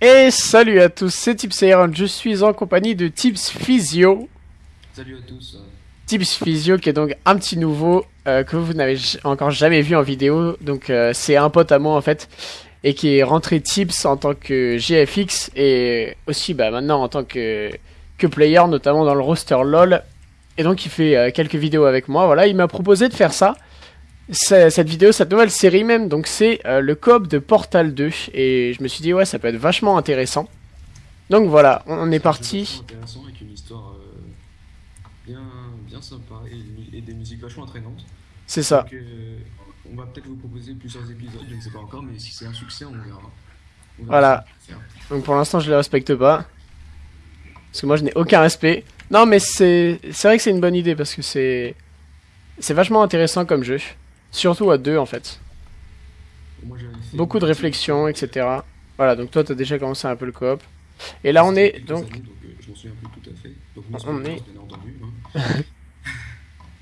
Et salut à tous, c'est Tips Iron, je suis en compagnie de Tips Physio. Salut à tous. Tips Physio qui est donc un petit nouveau euh, que vous n'avez encore jamais vu en vidéo. Donc euh, c'est un pote à moi en fait et qui est rentré Tips en tant que GFX et aussi bah, maintenant en tant que, que player notamment dans le roster LOL. Et donc il fait euh, quelques vidéos avec moi. Voilà, il m'a proposé de faire ça. Cette vidéo, cette nouvelle série même, donc c'est euh, le coop de Portal 2 et je me suis dit ouais ça peut être vachement intéressant. Donc voilà, on est parti. Vachement intéressant avec une histoire euh, bien, bien sympa et, et des musiques vachement entraînantes. C'est ça. Donc, euh, on va peut-être vous proposer plusieurs épisodes, je ne sais pas encore, mais si c'est un succès, on verra. On verra Voilà. Donc pour l'instant, je les respecte pas. Parce que moi, je n'ai aucun respect. Non, mais c'est c'est vrai que c'est une bonne idée parce que c'est c'est vachement intéressant comme jeu. Surtout à deux, en fait. Moi, Beaucoup de réflexion, etc. Voilà, donc toi, t'as déjà commencé un peu le coop. Et là, on est donc années, donc, euh, je m'en souviens plus tout à fait. Donc, On est- entendu. hein.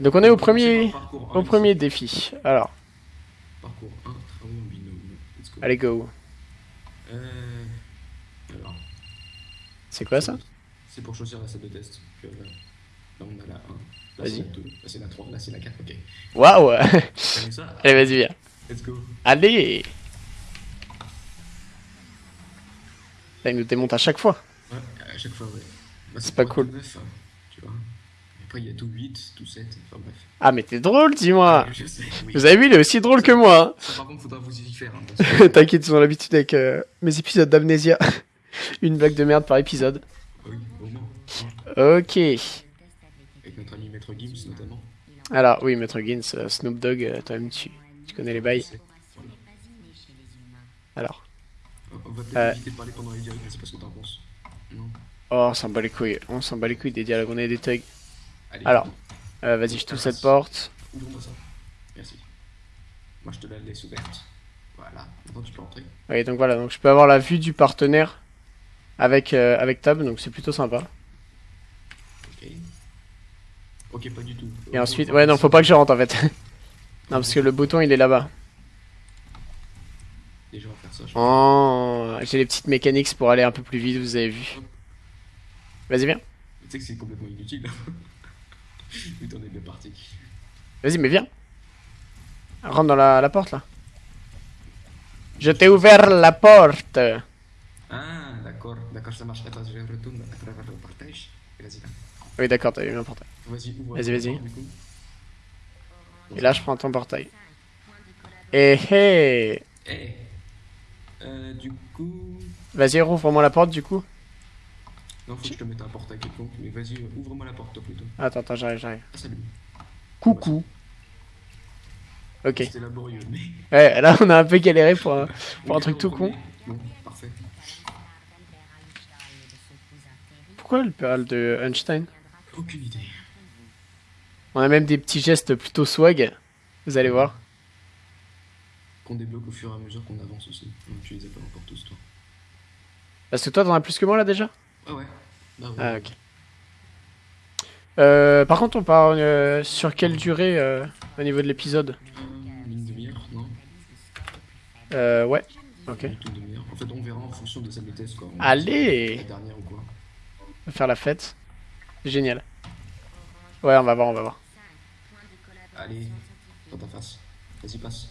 donc on est au premier parcours un au ici. premier défi. Alors, Parcours 1, travaux en binôme. Let's go. allez go. Euh, alors, C'est quoi ça? C'est pour choisir la salle de test. Euh, là, on a la 1. Là, Vas-y. c'est la 2. Là, c'est la 3. Là, c'est la 4. Ok. Waouh Allez, vas-y, viens. Let's go. Allez Là, il nous démonte à chaque fois. Ouais, à chaque fois, ouais. Bah, C'est pas cool. être 9, hein, tu vois. Après, il y a tout 8, tout 7. Enfin, bref. Ah, mais t'es drôle, dis-moi Je sais, oui. Vous avez vu, il est aussi drôle que moi. hein. Ça, par contre, faudra vous y faire. Hein, T'inquiète, ils ont l'habitude avec euh, mes épisodes d'amnésia. Une blague de merde par épisode. oui, au moins. Ok. Notre ami Maître Gims, notamment. Alors, oui, Maître Gins, euh, Snoop Dogg, euh, toi-même, tu, tu connais les bails. Alors. On va peut-être Euh. éviter de parler pendant les directs, je sais pas ce que t'en penses. Non Oh, on s'en bat les couilles. On s'en bat les couilles des dialogues, on est des thugs. Allez, Alors. Euh, Vas-y, je touche cette porte. Ouvre-moi ça. Merci. Moi, je te la laisse ouverte. Voilà. Maintenant, tu peux entrer. Oui, donc voilà, donc je peux avoir la vue du partenaire avec, euh, avec Tab, donc c'est plutôt sympa. Ok. Ok, pas du tout. Et ensuite, ouais, non, faut pas que je rentre en fait. non, parce que le bouton il est là-bas. Déjà, on va faire ça. je- Oh, j'ai les petites mécaniques pour aller un peu plus vite, vous avez vu. Vas-y, viens. Tu sais que c'est complètement inutile. Putain, on est bien parti. Vas-y, mais viens. Rentre dans la, la porte là. Je t'ai ouvert la porte. Ah, d'accord, d'accord, ça marche. Attends, je retourne à travers le partage. Et Vas-y, là. Oui, d'accord, t'as eu un portail. Vas-y. Vas-y, coup. Et là, je prends ton portail. Et hé Eh. Euh, du coup. Vas-y, rouvre-moi la porte du coup. Non, faut que je te mette un portail quelconque, mais vas-y, euh, ouvre-moi la porte, toi, plutôt. Attends, attends, j'arrive, j'arrive. Ah, salut. Coucou. Ok. C'était laborieux, mais. Ouais, là, on a un peu galéré pour un, pour un truc tout con. Bon, parfait. Pourquoi le péral de Einstein? Aucune idée. On a même des petits gestes plutôt swag. Vous allez voir. Qu'on débloque au fur et à mesure qu'on avance aussi. Donc, tu les as pas encore tous, toi. Parce que toi, t'en as plus que moi là déjà? Ah ouais. Bah ouais. Ah, ok. Euh, par contre, on part euh, sur quelle durée euh, au niveau de l'épisode? Une demi-heure, non? Euh, ouais. Ok. Une demi-heure. En fait, on verra en fonction de de test, quoi. On- Allez La dernière ou quoi. On va faire la fête. Génial. Ouais, on va voir, on va voir. Allez, dans ta face. Vas-y, passe.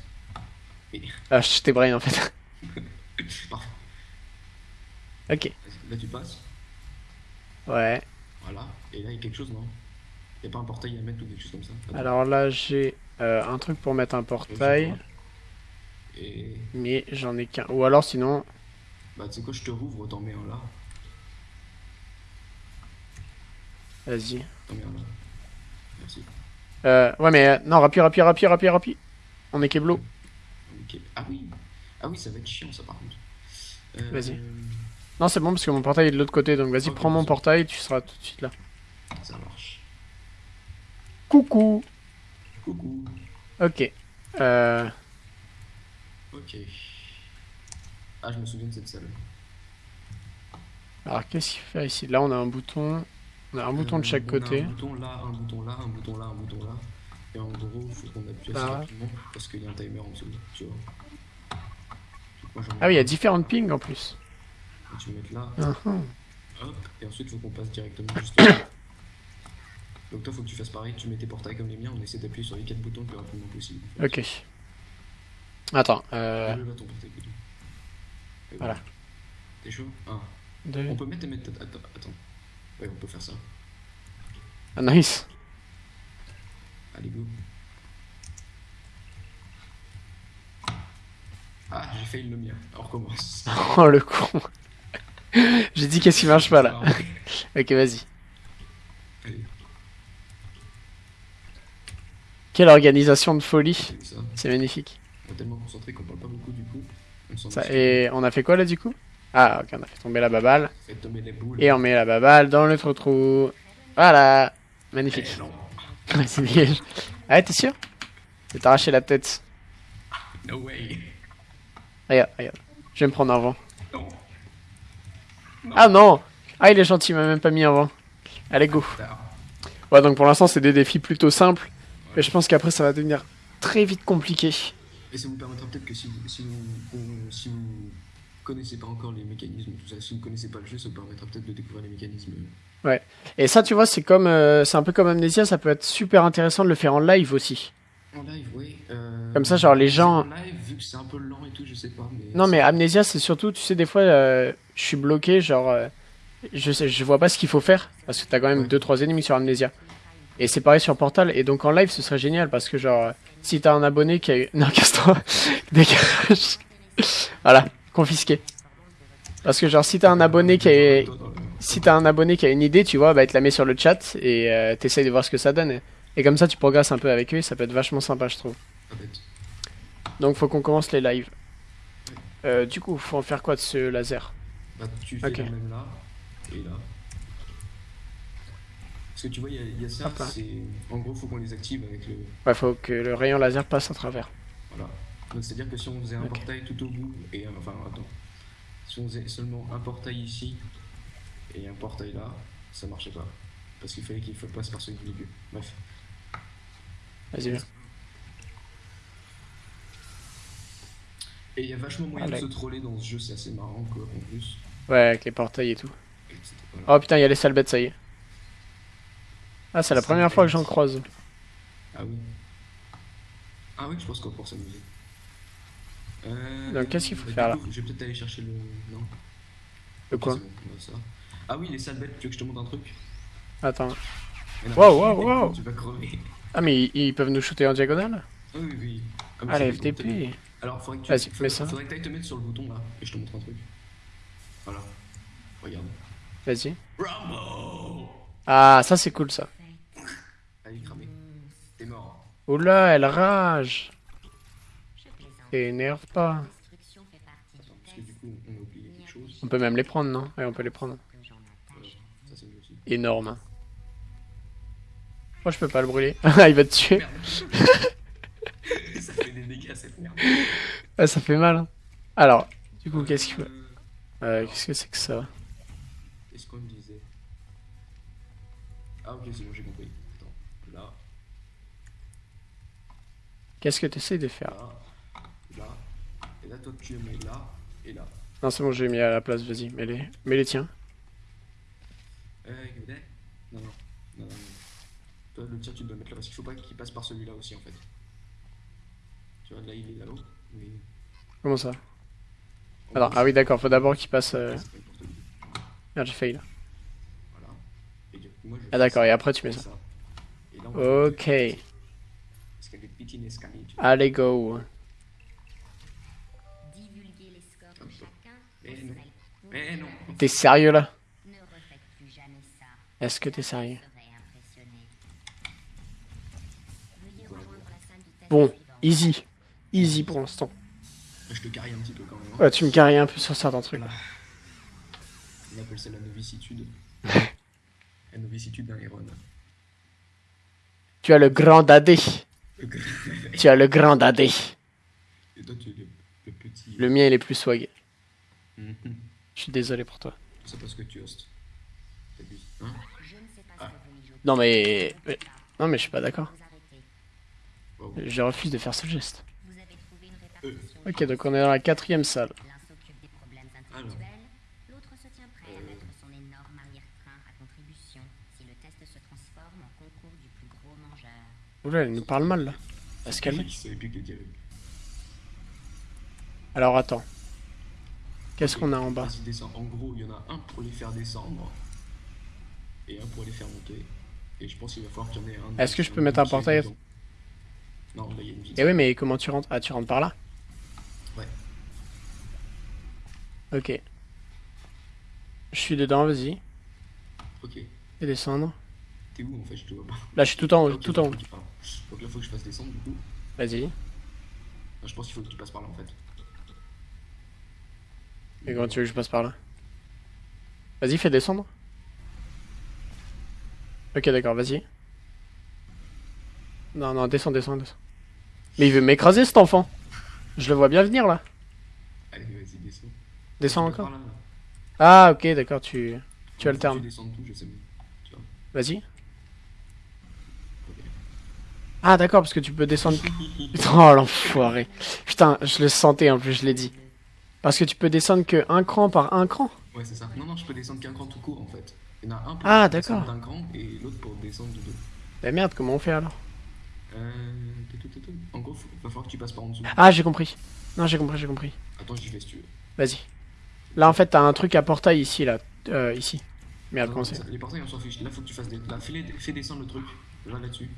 Et. Ah, je t'ai brain en fait. Parfait. ok. Là, tu passes. Ouais. Voilà. Et là, il y a quelque chose, non? Il a pas un portail à mettre ou quelque chose comme ça? Attends. Alors là, j'ai euh, un truc pour mettre un portail. Et. Mais j'en ai qu'un. Ou alors sinon. Bah, tu sais quoi, je te rouvre, t'en mets un là. Vas-y. Merci. Euh, ouais, mais euh, non, rapide, rapide, rapide, rapide, rapide. On est Keblo. Ah oui Ah oui, ça va être chiant, ça, par contre. Euh, Vas-y. Non, c'est bon parce que mon portail est de l'autre côté. Donc vas-y, prends mon portail, tu seras tout de suite là. Ça marche. Coucou. Coucou. Ok. Euh, Ok. Ah, je me souviens de cette salle. alors qu'est-ce qu'il fait ici? Là, on a un bouton. On a un bouton de Euh, chaque on côté. A un bouton là, un bouton là, un bouton là, un bouton là. Et en gros, il faut qu'on appuie assez Ah rapidement parce qu'il y a un timer en dessous, tu vois. Moi, Ah oui, il y a différentes pings en plus. Donc, tu mettre là, Mhm. hop, et ensuite il faut qu'on passe directement juste là. Donc toi faut que tu fasses pareil, tu mets tes portails comme les miens, on essaie d'appuyer sur les quatre boutons le plus rapidement possible. Ok. Attends, euh... Lève là ton portail plutôt. Et Voilà. T'es chaud? Ah. deux- On peut mettre et attends. Ouais, on peut faire ça. Ah, nice. Allez, go. Ah, j'ai failli le mien. On recommence. Oh le con. J'ai dit qu'est-ce qui marche pas là. Ok, vas-y. Quelle organisation de folie. c'est magnifique. On est tellement concentré qu'on parle pas beaucoup du coup. On Ça, et on a fait quoi là du coup? Ah, ok, on a fait tomber la baballe. Faites tomber les boules. Et on met la baballe dans le trou-trou. Voilà. Magnifique. Dégage. Ah t'es sûr? Je vais t'arracher la tête. No way. Regarde, regarde. Je vais me prendre un vent. Non. Ah non Ah, il est gentil, il m'a même pas mis un vent. Allez, go. Ouais, donc pour l'instant, c'est des défis plutôt simples. Mais je pense qu'après, ça va devenir très vite compliqué. Et ça vous permettra peut-être que si vous, si vous, on- si vous connaissez pas encore les mécanismes, tout ça, si vous connaissez pas le jeu, ça vous permettra peut-être de découvrir les mécanismes. Et ça, tu vois, c'est comme, euh, c'est un peu comme Amnesia, ça peut être super intéressant de le faire en live aussi. En live, oui. euh, Comme ça, genre, les gens- En live, vu que c'est un peu lent et tout, je sais pas. Mais Non, mais Amnesia, c'est surtout, tu sais, des fois, euh, je suis bloqué, genre, je sais, je vois pas ce qu'il faut faire, parce que t'as quand même Ouais. 2-3 ennemis sur Amnesia. Et c'est pareil sur Portal, et donc en live, ce serait génial, parce que, genre, si t'as un abonné qui a eu. Non, casse-toi Dégage Voilà, confisqué. Parce que, genre, si t'as un abonné qui a. Le- Si t'as un abonné qui a une idée, tu vois, bah, il te la met sur le chat, et euh, t'essayes de voir ce que ça donne. Et, comme ça, tu progresses un peu avec eux, ça peut être vachement sympa, je trouve. Donc, faut qu'on commence les lives. Euh, du coup, faut en faire quoi de ce laser? Bah, tu fais la même là et là. Parce que tu vois, il y a- ça. En gros, faut qu'on les active avec le. Ouais, faut que le rayon laser passe à travers. Voilà. Donc, c'est-à-dire que si on faisait un portail tout au bout, et euh, enfin, attends. Si on faisait seulement un portail ici et un portail là, ça marchait pas. Parce qu'il fallait qu'il passe par ce milieu. Bref. Vas-y, viens. Et il y a vachement moyen de se troller dans ce jeu, c'est assez marrant quoi, en plus. Ouais, avec les portails et tout. Et. Oh putain, il y a les sales bêtes, ça y est. Ah, c'est la première fois que j'en croise. Ah oui. Ah oui, je pense qu'on pour s'amuser. Euh, Donc, qu'est-ce qu'il faut bah, faire, coup, Je vais peut-être aller chercher le. Non. Ok, quoi bon, ça. Ah oui, les sales bêtes, tu veux que je te montre un truc? Attends. Non, Wow, wow, wow. Tu vas crever. Ah, mais ils, peuvent nous shooter en diagonale? Ah oui, oui. Ah, Ah, la FTP. Alors, faudrait que tu Vas-y, faudrait- mets ça. Faudrait que t'ailles te mettre sur le bouton là, et je te montre un truc. Voilà. Regarde. Vas-y. Rambo Ah, ça c'est cool ça. Allez, cramé. T'es mort. Oula, elle rage. Énerve pas. Que on peut même les prendre, non? Ouais, on peut les prendre. Énorme. Moi, je peux pas le brûler. Ah, il va te tuer. Ça fait des dégâts cette merde. Ah, ça fait mal. hein. Alors, du coup, qu'est-ce qu'il faut Euh, Qu'est-ce que c'est que ça? Qu'est-ce qu'on me disait? Ah ok c'est bon j'ai compris. Attends, là, Qu'est-ce que tu essaies de faire? Là toi tu mets là et là. Non, c'est bon, j'ai mis à la place, vas-y, mets-les. Mets-les tiens. Euh, non, non, non, non, non. Toi le tir tu dois mettre là parce qu'il faut pas qu'il passe par celui-là aussi en fait. Tu vois là il est là-haut, mais... Comment ça? Alors, ah oui, d'accord, faut d'abord qu'il passe. euh. Merde, j'ai failli là. Voilà. Et du coup, moi je Ah d'accord, ça, et après tu mets et ça. Et là Ok, Parce qu'il y a des petits escaliers. allez go. Mais non. pour Mais non. T'es sérieux là? Est-ce que t'es sérieux? Serait impressionné. Veuillez rejoindre la salle du test Bon, easy. Easy pour l'instant. Je te carry un petit peu quand même. hein. Ouais, tu me carries un peu sur certains trucs. Voilà. On appelle ça la novicitude. la novicitude d'un héron. Tu as le grand dadé. Et Tu as le grand dadé. toi, tu es le, le petit. Le mien, il est plus swag. Je suis désolé pour toi. C'est parce que tu hostes. Hein ah. Non mais... Non mais je suis pas d'accord. Je refuse de faire ce geste. Euh. Ok, donc on est dans la quatrième salle. Ah, euh. Oula, elle nous parle mal là. Alors attends. Qu'est-ce qu'on a en bas. En gros, il y en a un pour les faire descendre et un pour les faire monter. Et je pense qu'il va falloir qu'il y en ait un. Est-ce que je peux mettre un portail. Non, là, il y a une vitre. Eh oui, mais comment tu rentres? Ah, tu rentres par là Ouais. Ok. Je suis dedans, vas-y. Ok. Et descendre. T'es où en fait? Je te vois pas. Là, je suis tout en haut, Ok, tout en haut. Donc là, faut que je fasse descendre du coup. Vas-y. Ah, Je pense qu'il faut que tu passes par là en fait. Et comment tu veux que je passe par là? Vas-y, fais descendre. Ok, d'accord, vas-y. Non, non, descends, descends, descends. Mais il veut m'écraser cet enfant. Je le vois bien venir là. Allez, vas-y, descends. Descends encore. par là, là. Ah, ok, d'accord, tu, tu alternes. Tu descends tout, je sais. Vas-y. Ah, d'accord, parce que tu peux descendre. Oh l'enfoiré. Putain, je le sentais en plus, je l'ai dit. Parce que tu peux descendre que un cran par un cran. Ouais, c'est ça. Non, non, je peux descendre qu'un cran tout court en fait. Il y en a un pour Ah, descendre d'un cran et l'autre pour descendre de deux. Bah merde, comment on fait alors? Euh. En gros, faut- va falloir que tu passes par en dessous. Ah, j'ai compris. Non, j'ai compris, j'ai compris. Attends, j'y vais si tu veux. Vas-y. Là, en fait, t'as un truc à portail ici, là. Euh, ici. Merde, Non, comment c'est Les portails, on s'en fiche. Là, faut que tu fasses des. Là, fais, les- fais descendre le truc. Là, là-dessus.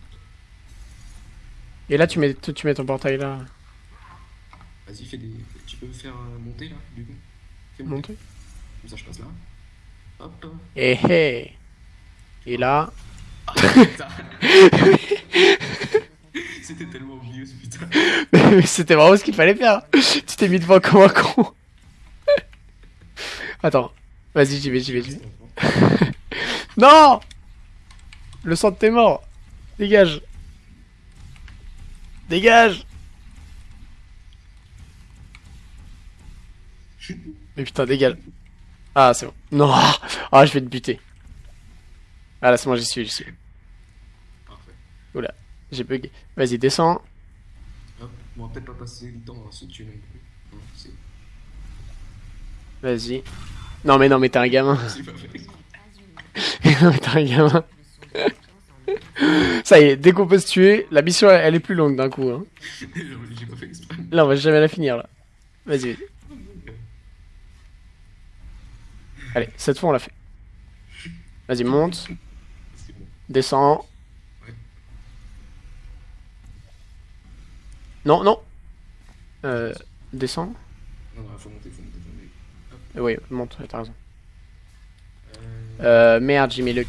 Et là, tu mets, tu mets ton portail là. Vas-y, fais des. Tu peux faire euh, monter là, du coup. Fais Monter. Comme ça, je passe là. Hop. Et hé Et là. C'était tellement obvious, putain. Mais C'était vraiment ce qu'il fallait faire. Tu t'es mis devant comme un con. Attends. Vas-y, j'y vais, j'y vais, j'y vais. Non Le de tes morts. Dégage. Dégage. Mais putain, dégage. Ah, c'est bon. Non. Ah, je vais te buter. Ah, là, c'est bon, j'y suis, j'y suis. Parfait. J'ai bugué. Vas-y, descends. Hop. On va peut-être pas passer le temps à se tuer non plus. Non, c'est Vas-y. Non, mais non, mais t'es un gamin. c'est pas fait. non, mais t'es un gamin. Ça y est, dès qu'on peut se tuer, la mission elle, elle est plus longue d'un coup. Hein. Là, on va jamais la finir là. Vas-y. Allez, cette fois on l'a fait. Vas-y, monte, descends. Non, non. Euh, descends. Non, non, faut monter, faut monter, faut monter. Oui, monte, t'as raison. Euh, merde, j'ai mis le.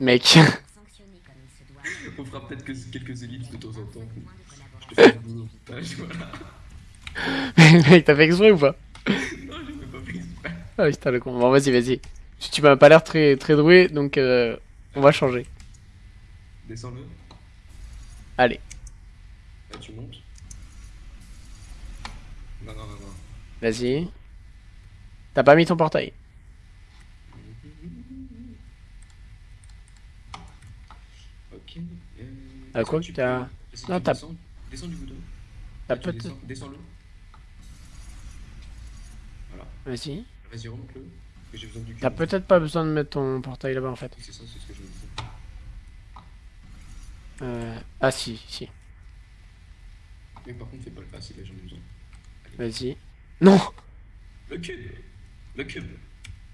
Mec. On fera peut-être que quelques ellipses de temps en temps. Point de Je collaboration. te fais un boulot. Voilà. Mec, t'as fait exprès ou pas? Ah putain, le con. Bon, vas-y, vas-y. Tu tu m'as pas l'air très, très doué, donc euh, on va changer. Descends-le. Allez, Là, tu montes. Non, non, non, non. vas-y. T'as pas mis ton portail Ok. Euh, Ah, quoi que tu t'as- Non, t'as- descends- Descends du bouton. T'as descends- Descends-le. Voilà. Vas-y. Vas-y, remonte-le. que J'ai besoin du cul. T'as peut-être pas besoin de mettre ton portail là-bas en fait. C'est ça, c'est ce que je me disais. Euh... Ah si, si. Mais par contre, fais pas le pas si là j'en ai besoin. Vas-y. Non Le cube Le cube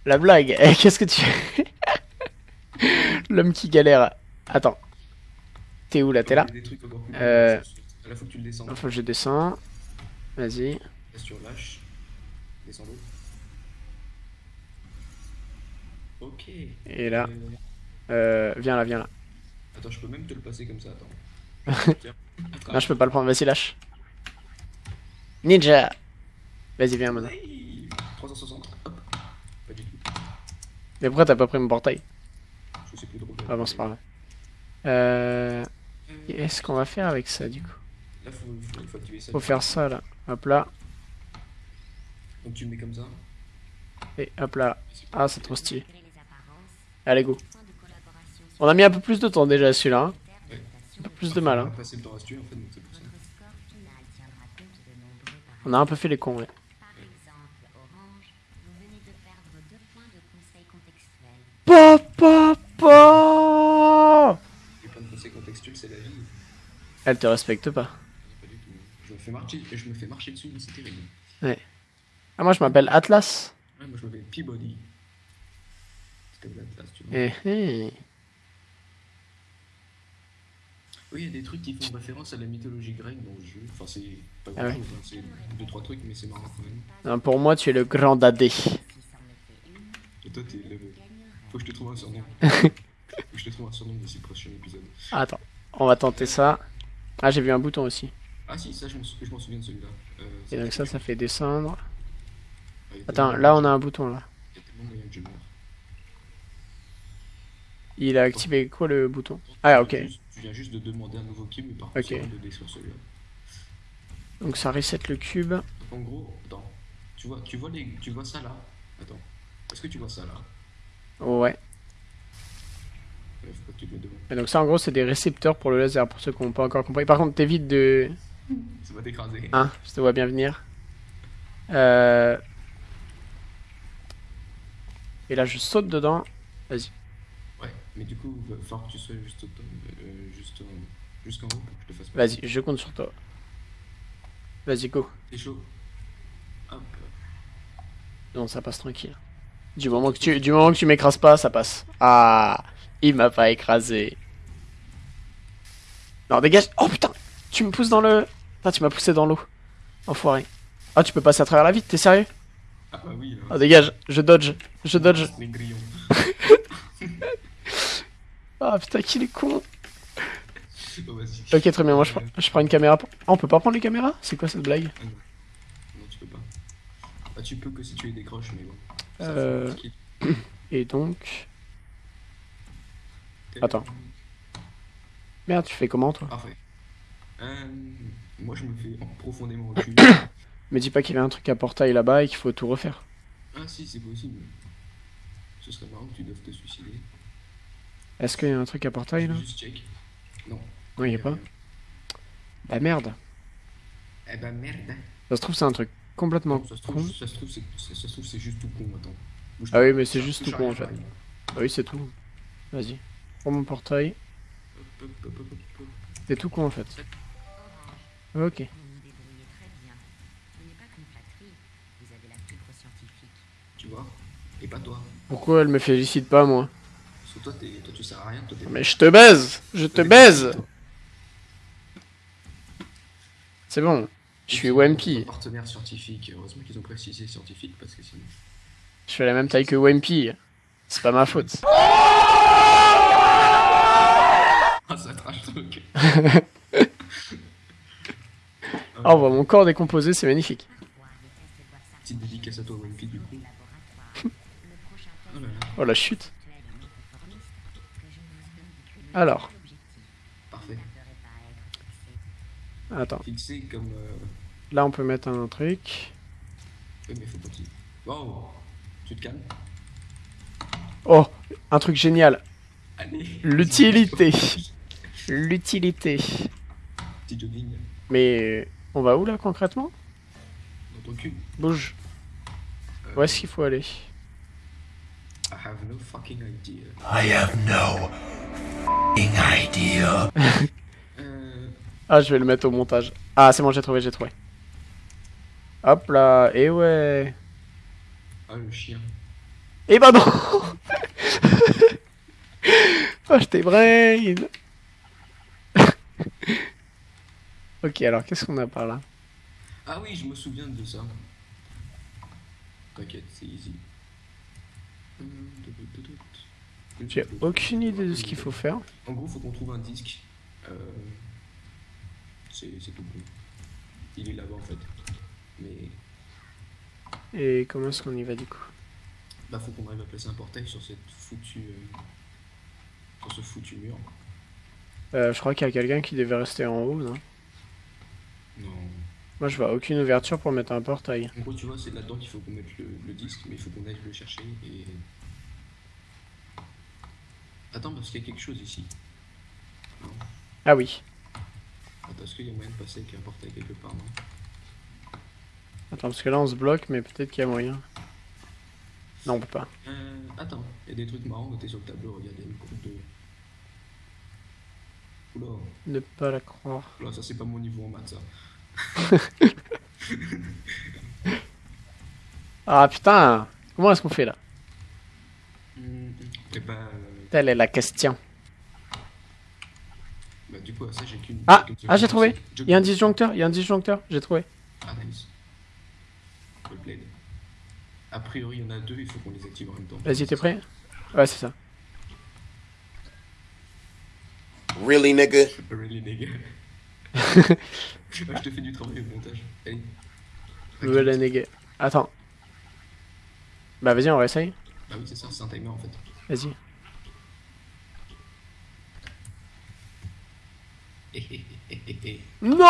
La blague Eh, Qu'est-ce que tu fais? L'homme qui galère. Attends. T'es où là? T'es là? Euh. Là, faut que tu le descendes. Faut que je descends. Vas-y. Là, tu relâches. Descends l'eau. Ok. Et là. Euh, Euh... Viens là, viens là. Attends, je peux même te le passer comme ça, attends. Tiens. Non, je peux pas le prendre. Vas-y, lâche. Ninja Vas-y, viens maintenant. Hey 360. Hop. Pas du tout. Mais pourquoi t'as pas pris mon portail? Je sais plus trop. Ah bon, c'est pas grave. Euh... Qu'est-ce qu'on va faire avec ça du coup? Là, faut, faut, faut activer ça. Faut faire ça là. Hop là. Donc, tu le mets comme ça. Et hop là. Ah, c'est trop stylé. Allez, go. On a mis un peu plus de temps déjà celui-là. Hein. Ouais. Un peu plus de mal. On Hein. le temps à en fait, donc pour ça. On a un peu fait les cons, ouais. Par exemple, Orange, vous venez de perdre deux points de conseil contextuel. Pa, pa, pa Les points de conseil contextuels, c'est la vie. Elle te respecte pas. Pas du tout. Je me fais marcher, je me fais marcher dessus, mais c'est terrible. Ah, moi je m'appelle Atlas. Ouais, moi je m'appelle Peabody. Tu vois. Eh, eh. Oui, il y a des trucs qui font référence à la mythologie grecque dans le jeu. Enfin, c'est pas Ah ouais. hein. c'est deux, trois trucs, mais c'est marrant quand même. Non, pour moi, tu es le grand dadé. Et toi, t'es le. Faut que je te trouve un surnom. Faut que je te trouve un surnom d'ici le prochain épisode. Attends, on va tenter ça. Ah, j'ai vu un bouton aussi. Ah, si, ça, je m'en sou- je m'en souviens de celui-là. Euh, Et donc ça, ça fait descendre. Ah, Attends, là on a un bouton là. Il y a tellement moyen que je meure. Il a activé quoi le bouton Ah, ok. Tu viens juste- de demander un nouveau cube, mais par Ok. contre, c'est de détruire celui-là. Donc ça reset le cube. En gros, attends. Tu vois, tu vois, les... tu vois ça là? Attends. Est-ce que tu vois ça là? Ouais. Et donc ça en gros c'est des récepteurs pour le laser pour ceux qui n'ont pas encore compris. Par contre t'évites de... Ça va t'écraser. Hein, je te vois bien venir. Euh... Et là je saute dedans. Vas-y. Mais du coup, il va falloir que tu sois juste, au top, euh, juste jusqu'en haut pour que je te fasse pas. Vas-y, je compte sur toi. Vas-y go. T'es chaud Hop. Non ça passe tranquille. Du moment que tu, du moment que tu m'écrases pas, ça passe. Ah, il m'a pas écrasé. Non dégage. Oh putain, tu me pousses dans le... Putain, tu m'as poussé dans l'eau. Enfoiré. Ah tu peux passer à travers la vitre, t'es sérieux? Ah bah oui, là. Oh dégage, je dodge, je dodge. Les grillons. Ah putain qu'il est con. Ok très bien, moi je prends, je prends une caméra. pour- Ah on peut pas prendre les caméras? C'est quoi cette blague? Ah non. Non, tu peux pas. Bah, tu peux que si tu les décroches, mais bon. Ça, Euh, Et donc... Attends. Merde, tu fais comment toi? Parfait. Euh, moi, je me fais profondément reculer. Me dis pas qu'il y avait un truc à portail là-bas et qu'il faut tout refaire. ah, si, c'est possible. Ce serait marrant que tu doives te suicider. Est-ce qu'il y a un truc à portail là Juste check. Non. Non, il y a pas. Bah merde. Eh ben merde. Ça se trouve c'est un truc complètement con. ça se trouve, c'est, ça, ça se trouve, c'est juste tout con, attends. Bouge Ah oui mais c'est juste tout con en fait. Ah oui c'est tout. Vas-y. Prends mon portail. C'est tout con en fait. Ok. Tu vois? Et pas toi. Pourquoi elle me félicite pas moi? Parce que toi, toi, tu sers à rien. Toi. Mais je te baise Je te baise C'est bon. Je suis Wimpy. Partenaire scientifique. Heureusement qu'ils ont précisé scientifique parce que sinon. Je fais la même taille que Wimpy. C'est pas ma faute. Ah, ça trash truc. Ah, on voit mon corps décomposé, c'est magnifique. Petite dédicace à toi, Wimpy, du coup. Oh Oh la chute. Alors. parfait. Attends. Fixé comme. Euh... Là, on peut mettre un truc. Oui, mais faut pas qu'il. Wow Tu te calmes Oh, un truc génial. L'utilité. L'utilité. Petit jogging Mais on va où là concrètement? Dans ton cul. Bouge. Euh, Où est-ce qu'il faut aller? I have no fucking idea. I have no idea. Ah, je vais le mettre au montage. Ah, c'est bon, j'ai trouvé, j'ai trouvé. Hop là, et ouais. Ah, le chien. Eh bah non Oh, je t'ai brain Ok, alors qu'est-ce qu'on a par là? Ah oui, je me souviens de ça. T'inquiète, c'est easy. J'ai aucune idée de ce qu'il faut faire. En gros, faut qu'on trouve un disque. Euh, c'est tout bon. Il est là-bas en fait. Mais Et comment est-ce qu'on y va du coup? Bah faut qu'on arrive à placer un portail sur cette foutue euh, sur ce foutu mur. Euh, Je crois qu'il y a quelqu'un qui devait rester en haut, non? Non. Moi, je vois aucune ouverture pour mettre un portail. En gros, tu vois, c'est là-dedans qu'il faut qu'on mette le, le disque, mais il faut qu'on aille le chercher et. Attends, parce qu'il y a quelque chose ici. Non. Ah oui. Attends, est-ce qu'il y a moyen de passer avec un portail quelque part, non? Attends, parce que là, on se bloque, mais peut-être qu'il y a moyen. Non, on peut pas. Euh, attends, il y a des trucs marrants notés sur le tableau, regarde, il y a une courbe de... Oula, Ne pas la croire. oula, ça c'est pas mon niveau en maths ça. Ah putain Comment est-ce qu'on fait là? Bah, euh, Telle est la question. bah du coup, ça j'ai qu'une. Ah, ah j'ai trouvé Il y a un disjoncteur, il y a un disjoncteur, j'ai trouvé. Ah, nice. A priori, il y en a deux, il faut qu'on les active en même temps. Vas-y, t'es prêt? Ouais, c'est ça. Really, nigga? Really, nigga. je te fais du travail au montage. Allez. Ouais, la négué. Attends. Bah vas-y, on réessaye. Ah oui, c'est ça, c'est un timer en fait. Vas-y. Hé hé hé hé hé. Non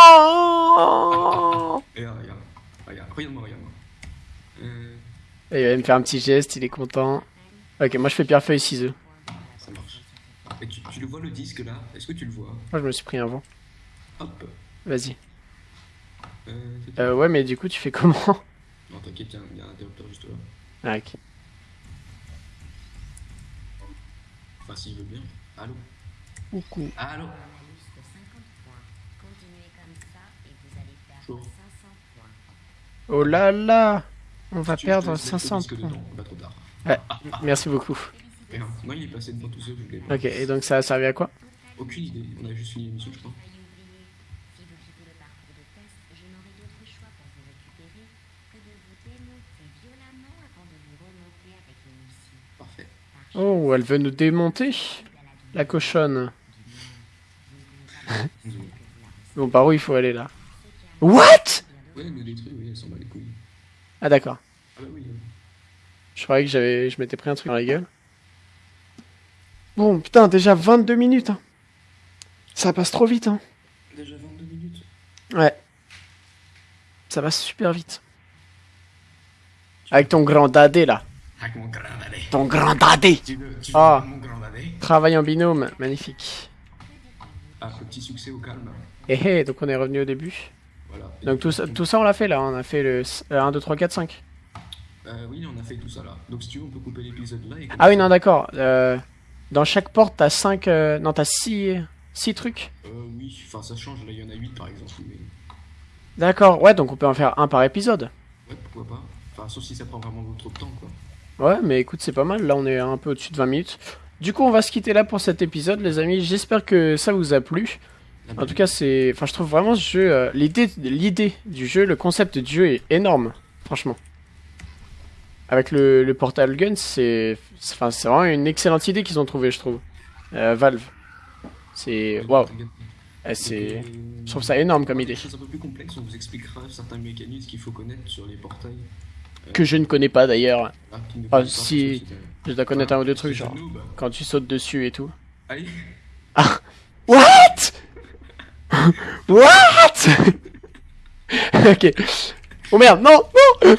regarde, regarde. Regarde, regarde-moi, regarde-moi. Euh, Il va me faire un petit geste, il est content. Ok, moi je fais pierre feuille ciseaux. ça marche. Et tu, tu le vois le disque là? Est-ce que tu le vois? Moi je me suis pris un vent. Hop. Vas-y. Euh, Euh, ouais, mais du coup tu fais comment? Non, t'inquiète, il y a un- il y a un interrupteur juste là. Ah, ok. Enfin, s'il veut bien. Allô? Coucou. Allô Bonus de 50 points. Continuez comme ça et vous allez perdre Chaud. 500 points. Oh là là On va Tu- perdre je te laisse mettre le 500 disque points. dedans, Pas trop tard. Ouais, merci beaucoup. Moi il est passé devant tout seul, je pas. Ok, et donc ça a servi à quoi? Aucune idée, on a juste fini l'émission, je crois. Parfait. Oh, elle veut nous démonter la cochonne. Bon, par où il faut aller là? What? Ouais, elle me détruit, oui, elle s'en bat les couilles. Ah d'accord. Ah bah oui. euh. Je croyais que j'avais, je m'étais pris un truc dans la gueule. Bon, putain, déjà 22 minutes. hein. Ça passe trop vite. Hein. Déjà 22 minutes. Ouais. Ça va super vite. Avec ton grand dadé là. Avec mon grand dadé. Ton grand dadé. Tu veux, tu veux Ah. mon grand dadé? Travail en binôme, magnifique. Ah, petit succès au calme. Et hé, donc on est revenu au début. Voilà. Donc tout ça, tout ça on l'a fait là, on a fait le s- euh, 1, 2, 3, 4, 5. Euh, oui, on a fait tout ça là. Donc si tu veux, on peut couper l'épisode là et Ah oui, non, d'accord. Euh, dans chaque porte, t'as 5. non, t'as 6 six trucs. Euh, oui, enfin ça change, là il y en a 8 par exemple. Mais... D'accord, ouais, donc on peut en faire un par épisode. Ouais, pourquoi pas. Enfin, sauf si ça prend vraiment trop de temps quoi. Ouais, mais écoute, c'est pas mal. Là, on est un peu au-dessus de 20 minutes. Du coup, on va se quitter là pour cet épisode, les amis. J'espère que ça vous a plu. En tout cas, c'est. Enfin, je trouve vraiment ce jeu. euh, L'idée l'idée du jeu, le concept du jeu est énorme, franchement. Avec le, le Portal Gun, c'est. Enfin, c'est vraiment une excellente idée qu'ils ont trouvé, je trouve. Euh, Valve. C'est. Waouh. Eh, C'est. Je trouve ça énorme comme idée. Des choses un peu plus complexes, on vous expliquera certains mécanismes qu'il faut connaître sur les portails. Que je ne connais pas d'ailleurs. Ah, Ah, si. Je dois connaître un ou deux trucs, genre. noob. Quand tu sautes dessus et tout. Allez, What? What? Ok. Oh merde, non, non, non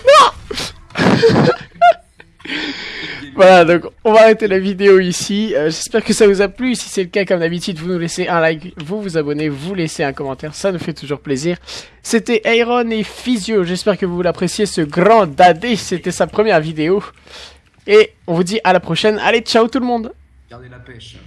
Voilà, donc on va arrêter la vidéo ici. Euh, J'espère que ça vous a plu. Si c'est le cas, comme d'habitude, vous nous laissez un like, vous vous abonnez, vous laissez un commentaire. Ça nous fait toujours plaisir. C'était Aaron et Physio. J'espère que vous l'appréciez, ce grand dadé. C'était sa première vidéo. Et on vous dit à la prochaine. Allez, ciao tout le monde gardez la pêche.